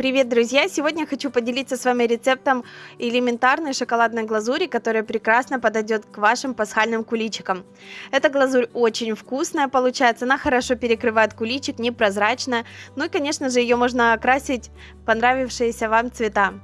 Привет, друзья! Сегодня хочу поделиться с вами рецептом элементарной шоколадной глазури, которая прекрасно подойдет к вашим пасхальным куличикам. Эта глазурь очень вкусная получается, она хорошо перекрывает куличик, непрозрачная, ну и, конечно же, ее можно окрасить понравившиеся вам цвета.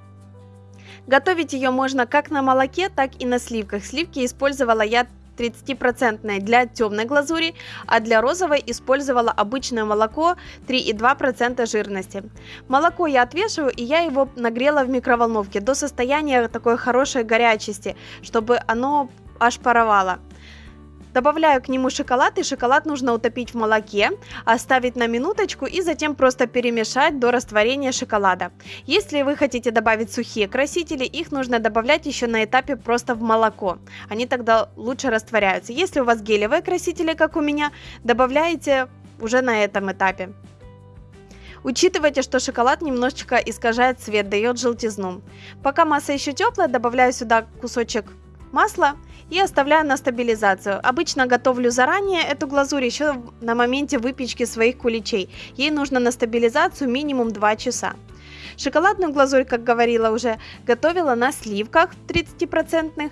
Готовить ее можно как на молоке, так и на сливках. Сливки использовала я 30% для темной глазури, а для розовой использовала обычное молоко 3,2% жирности. Молоко я отвешиваю и я его нагрела в микроволновке до состояния такой хорошей горячести, чтобы оно аж паровало. Добавляю к нему шоколад, и шоколад нужно утопить в молоке, оставить на минуточку и затем просто перемешать до растворения шоколада. Если вы хотите добавить сухие красители, их нужно добавлять еще на этапе просто в молоко. Они тогда лучше растворяются. Если у вас гелевые красители, как у меня, добавляете уже на этом этапе. Учитывайте, что шоколад немножечко искажает цвет, дает желтизну. Пока масса еще теплая, добавляю сюда кусочек масла и оставляю на стабилизацию. Обычно готовлю заранее эту глазурь еще на моменте выпечки своих куличей. Ей нужно на стабилизацию минимум 2 часа. Шоколадную глазурь, как говорила уже, готовила на сливках 30%.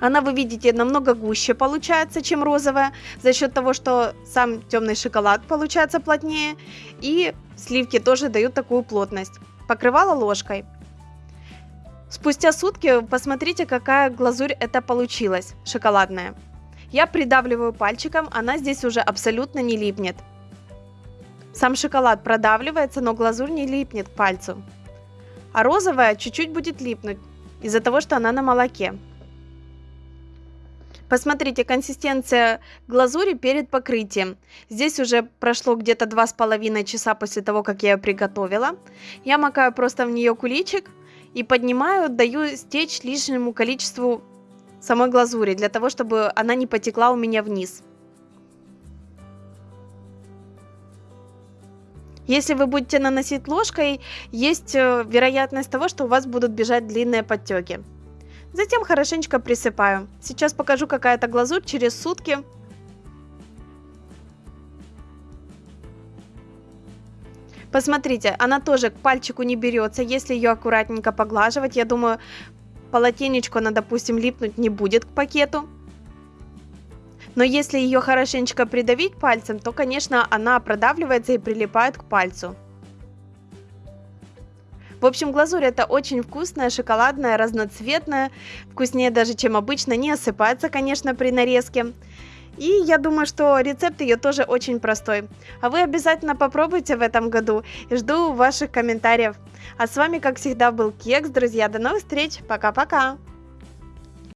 Она, вы видите, намного гуще получается, чем розовая, за счет того, что сам темный шоколад получается плотнее, и сливки тоже дают такую плотность. Покрывала ложкой. Спустя сутки посмотрите, какая глазурь это получилась, шоколадная. Я придавливаю пальчиком, она здесь уже абсолютно не липнет. Сам шоколад продавливается, но глазурь не липнет к пальцу. А розовая чуть-чуть будет липнуть, из-за того, что она на молоке. Посмотрите, консистенция глазури перед покрытием. Здесь уже прошло где-то 2,5 часа после того, как я ее приготовила. Я макаю просто в нее куличик и поднимаю, даю стечь лишнему количеству самой глазури, для того, чтобы она не потекла у меня вниз. Если вы будете наносить ложкой, есть э, вероятность того, что у вас будут бежать длинные подтеки. Затем хорошенечко присыпаю. Сейчас покажу, какая это глазурь через сутки. Посмотрите, она тоже к пальчику не берется, если ее аккуратненько поглаживать. Я думаю, полотенечко она, допустим, липнуть не будет к пакету. Но если ее хорошенечко придавить пальцем, то, конечно, она продавливается и прилипает к пальцу. В общем, глазурь это очень вкусная, шоколадная, разноцветная, вкуснее даже, чем обычно, не осыпается, конечно, при нарезке. И я думаю, что рецепт ее тоже очень простой. А вы обязательно попробуйте в этом году и жду ваших комментариев. А с вами, как всегда, был Кекс, друзья. До новых встреч. Пока-пока.